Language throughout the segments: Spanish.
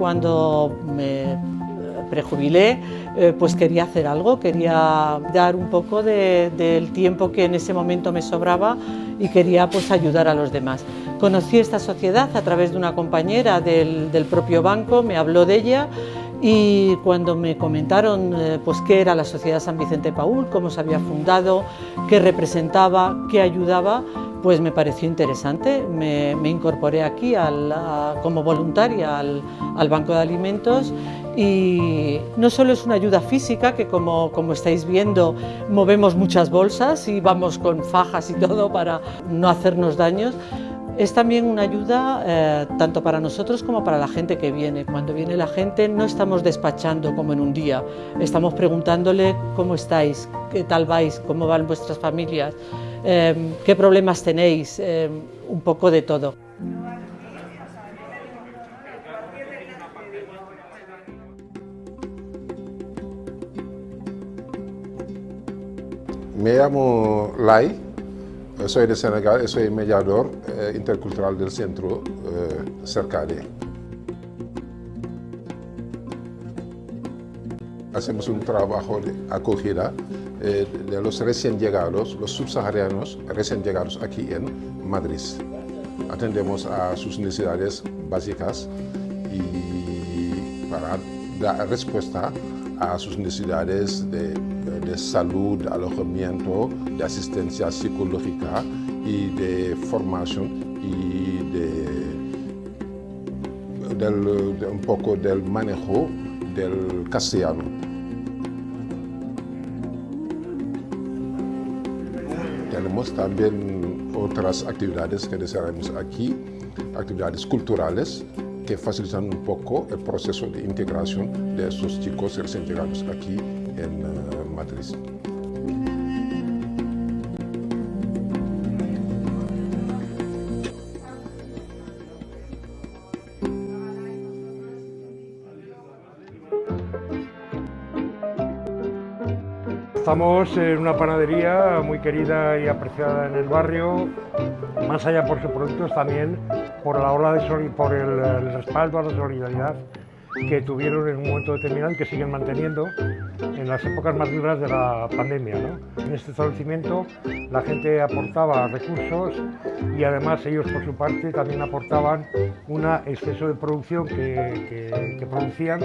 cuando me prejubilé, eh, pues quería hacer algo, quería dar un poco del tiempo que en ese momento me sobraba y quería pues ayudar a los demás. Conocí esta sociedad a través de una compañera del, del propio banco, me habló de ella y cuando me comentaron eh, pues qué era la Sociedad San Vicente Paul, cómo se había fundado, qué representaba, qué ayudaba, pues me pareció interesante. Me, incorporé aquí como voluntaria al, Banco de Alimentos y no solo es una ayuda física, que como, estáis viendo movemos muchas bolsas y vamos con fajas y todo para no hacernos daños, es también una ayuda eh, tanto para nosotros como para la gente que viene. Cuando viene la gente no estamos despachando como en un día, estamos preguntándole cómo estáis, qué tal vais, cómo van vuestras familias, eh, qué problemas tenéis, eh, un poco de todo. Me llamo Lai, soy de Senegal, soy mediador eh, intercultural del centro eh, Cercade. Hacemos un trabajo de acogida eh, de los recién llegados, los subsaharianos recién llegados aquí en Madrid. Atendemos a sus necesidades básicas y para dar respuesta a sus necesidades de, salud, alojamiento, de asistencia psicológica y de formación y de, un poco del manejo del castellano. Tenemos también otras actividades que desarrollamos aquí, actividades culturales que facilitan un poco el proceso de integración de estos chicos recién llegados aquí en uh, Madrid. Estamos en una panadería muy querida y apreciada en el barrio, más allá por sus productos también por la ola de por el, respaldo a la solidaridad que tuvieron en un momento determinado y que siguen manteniendo en las épocas más duras de la pandemia. En este establecimiento la gente aportaba recursos y además ellos por su parte también aportaban un exceso de producción que, producían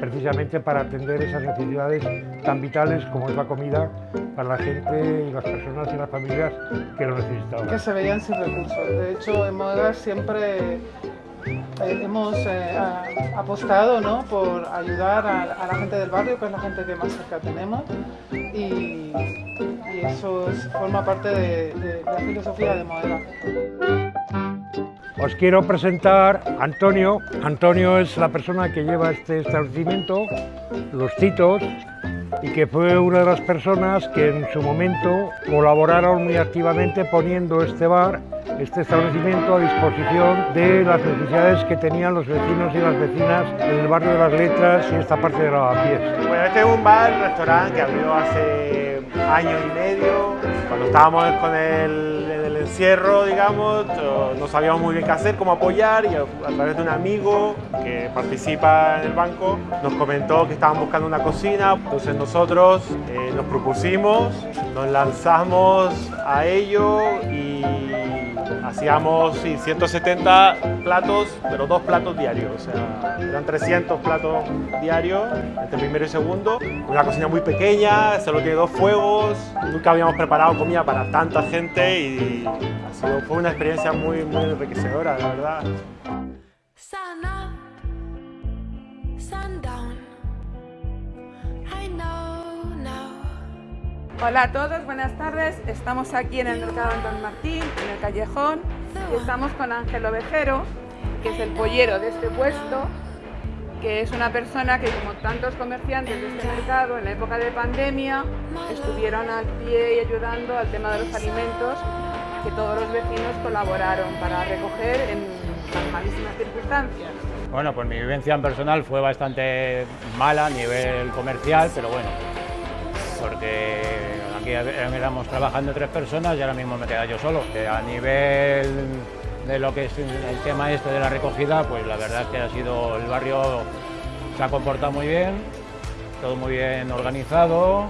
precisamente para atender esas necesidades tan vitales como es la comida para la gente y las personas y las familias que lo necesitaban. Que se veían sin recursos. De hecho, en Modegar siempre eh, hemos eh, apostado ¿no? por ayudar a, la gente del barrio, que es la gente que más cerca tenemos, y, eso forma parte de, la filosofía de Modela. Os quiero presentar a Antonio. Antonio es la persona que lleva este establecimiento, Los Titos, y que fue una de las personas que en su momento colaboraron muy activamente poniendo este bar este establecimiento a disposición de las necesidades que tenían los vecinos y las vecinas en el barrio de las Letras y esta parte de Lavapiés. Bueno, este es un bar, restaurante que abrió hace año y medio. Cuando estábamos con el, encierro, digamos, no sabíamos muy bien qué hacer, cómo apoyar y a, través de un amigo que participa en el banco nos comentó que estaban buscando una cocina. Entonces nosotros eh, nos propusimos, nos lanzamos a ello y hacíamos 170 platos, pero dos platos diarios, o sea, eran 300 platos diarios, entre primero y segundo. Una cocina muy pequeña, solo tiene dos fuegos, nunca habíamos preparado comida para tanta gente y fue una experiencia muy, enriquecedora, la verdad. Hola a todos, buenas tardes. Estamos aquí en el Mercado Antón Martín, en el Callejón, estamos con Ángel Ovejero, que es el pollero de este puesto, que es una persona que, como tantos comerciantes de este mercado, en la época de pandemia, estuvieron al pie y ayudando al tema de los alimentos, que todos los vecinos colaboraron para recoger en malísimas circunstancias. Bueno, pues mi vivencia en personal fue bastante mala a nivel comercial, pero bueno, porque aquí éramos trabajando tres personas y ahora mismo me queda yo solo. A nivel de lo que es el tema este de la recogida, pues la verdad es que ha sido el barrio se ha comportado muy bien, todo muy bien organizado,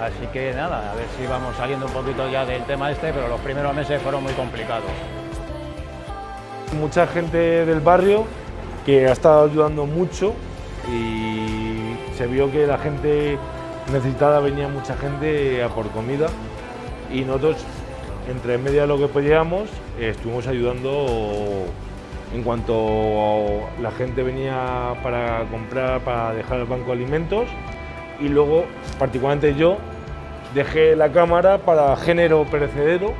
así que nada, a ver si vamos saliendo un poquito ya del tema este, pero los primeros meses fueron muy complicados. Mucha gente del barrio que ha estado ayudando mucho y se vio que la gente necesitada venía mucha gente a por comida y nosotros entre media de lo que podíamos estuvimos ayudando en cuanto la gente venía para comprar, para dejar el banco de alimentos y luego particularmente yo dejé la cámara para género perecedero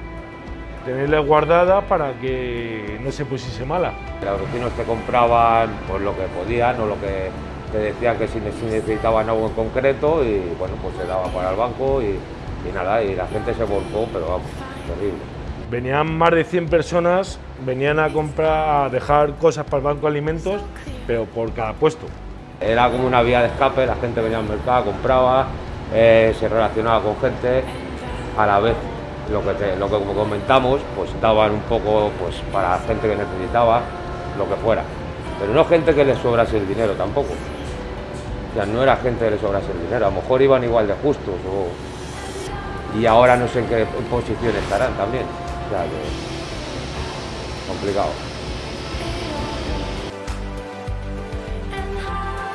tenerla guardada para que no se pusiese mala. Los vecinos que compraban pues, lo que podían o lo que te decían que si necesitaban algo en concreto y bueno, pues se daba para el banco y, nada, y la gente se volcó, pero vamos, terrible. Venían más de 100 personas, venían a comprar, a dejar cosas para el banco de alimentos, pero por cada puesto. Era como una vía de escape, la gente venía al mercado, compraba, eh, se relacionaba con gente, a la vez lo que, lo que como comentamos, pues daban un poco pues, para la gente que necesitaba, lo que fuera. Pero no gente que les sobrase el dinero tampoco. Sea, no era gente que les sobrase el dinero, a lo mejor iban igual de justos y ahora no sé en qué posición estarán también. O sea, complicado.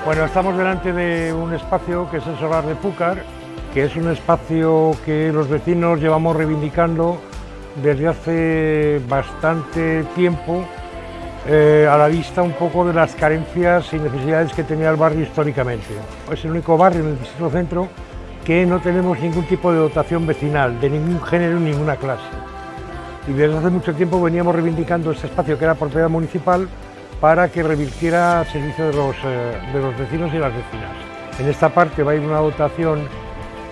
Bueno, estamos delante de un espacio que es el Solar de Púcar, que es un espacio que los vecinos llevamos reivindicando desde hace bastante tiempo eh, a la vista un poco de las carencias y necesidades que tenía el barrio históricamente. Es el único barrio en el distrito centro que no tenemos ningún tipo de dotación vecinal, de ningún género, ninguna clase. Y desde hace mucho tiempo veníamos reivindicando este espacio que era propiedad municipal para que revirtiera servicio de los, eh, de los vecinos y las vecinas. En esta parte va a ir una dotación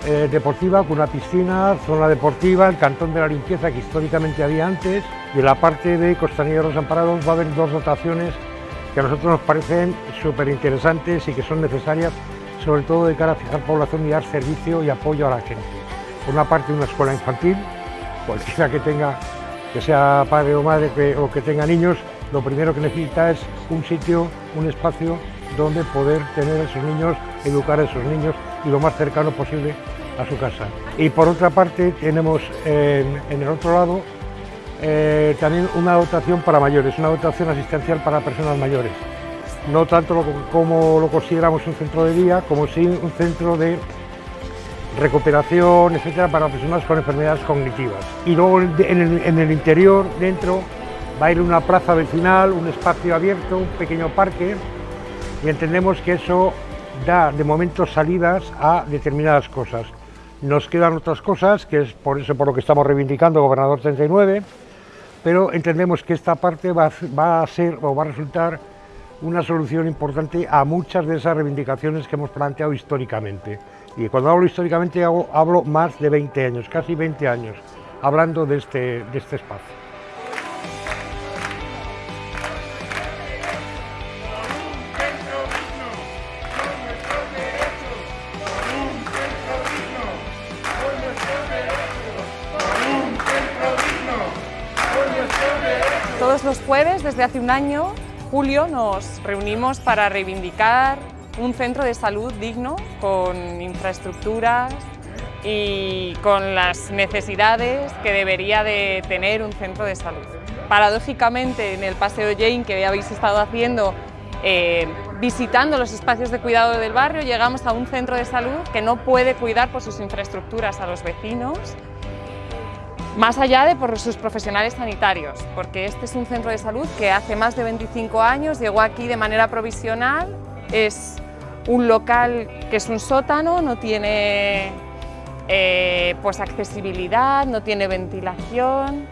eh, deportiva con una piscina, zona deportiva, el cantón de la limpieza que históricamente había antes y en la parte de Costanilla de los Amparados va a haber dos dotaciones que a nosotros nos parecen súper interesantes y que son necesarias sobre todo de cara a fijar población y dar servicio y apoyo a la gente. Por una parte una escuela infantil, cualquiera que tenga, que sea padre o madre o que tenga niños, lo primero que necesita es un sitio, un espacio donde poder tener a esos niños, educar a esos niños y lo más cercano posible a su casa. Y por otra parte tenemos en, el otro lado eh, también una dotación para mayores, una dotación asistencial para personas mayores. No tanto como lo consideramos un centro de día, como sí un centro de recuperación, etcétera, para personas con enfermedades cognitivas. Y luego en el interior, dentro, va a ir una plaza vecinal, un espacio abierto, un pequeño parque, y entendemos que eso da de momento salidas a determinadas cosas. Nos quedan otras cosas, que es por eso por lo que estamos reivindicando Gobernador 39, pero entendemos que esta parte va, a ser o va a resultar una solución importante a muchas de esas reivindicaciones que hemos planteado históricamente. Y cuando hablo históricamente hablo más de 20 años, casi 20 años, hablando de este, de este espacio. Todos los jueves, desde hace un año, julio, nos reunimos para reivindicar un centro de salud digno, con infraestructuras y con las necesidades que debería de tener un centro de salud. Paradójicamente, en el Paseo Jane que habéis estado haciendo, eh, visitando los espacios de cuidado del barrio, llegamos a un centro de salud que no puede cuidar por sus infraestructuras a los vecinos, más allá de por sus profesionales sanitarios, porque este es un centro de salud que hace más de 25 años llegó aquí de manera provisional, es un local que es un sótano, no tiene eh, pues accesibilidad, no tiene ventilación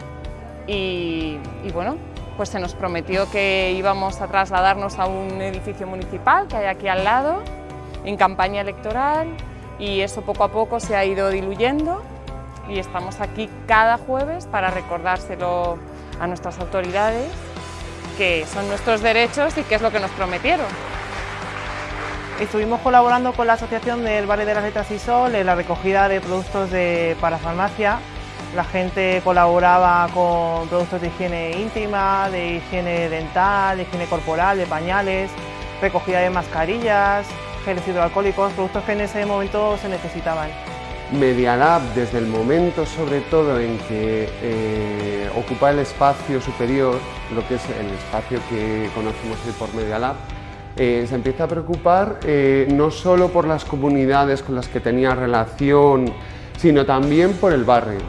y, y bueno, pues se nos prometió que íbamos a trasladarnos a un edificio municipal que hay aquí al lado, en campaña electoral, y eso poco a poco se ha ido diluyendo y estamos aquí cada jueves para recordárselo a nuestras autoridades que son nuestros derechos y qué es lo que nos prometieron. Estuvimos colaborando con la Asociación del Valle de las Letras y Sol en la recogida de productos de, para farmacia La gente colaboraba con productos de higiene íntima, de higiene dental, de higiene corporal, de pañales, recogida de mascarillas, geles hidroalcohólicos, productos que en ese momento se necesitaban. Media Lab, desde el momento sobre todo en que eh, ocupa el espacio superior, lo que es el espacio que conocemos hoy por Media Lab, eh, se empieza a preocupar eh, no solo por las comunidades con las que tenía relación, sino también por el barrio.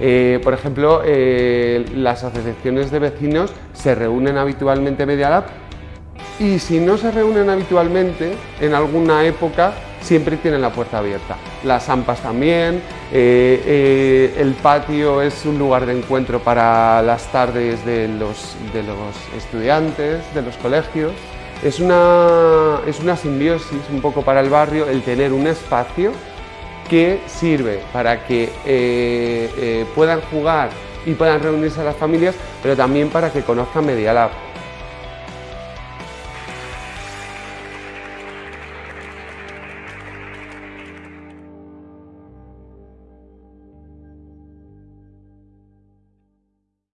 Eh, por ejemplo, las asociaciones de vecinos se reúnen habitualmente en Media Lab y si no se reúnen habitualmente, en alguna época siempre tienen la puerta abierta. Las AMPAs también, el patio es un lugar de encuentro para las tardes de los estudiantes, de los colegios. Es una, es una simbiosis un poco para el barrio el tener un espacio que sirve para que eh, eh, puedan jugar y puedan reunirse a las familias, pero también para que conozcan Media Lab.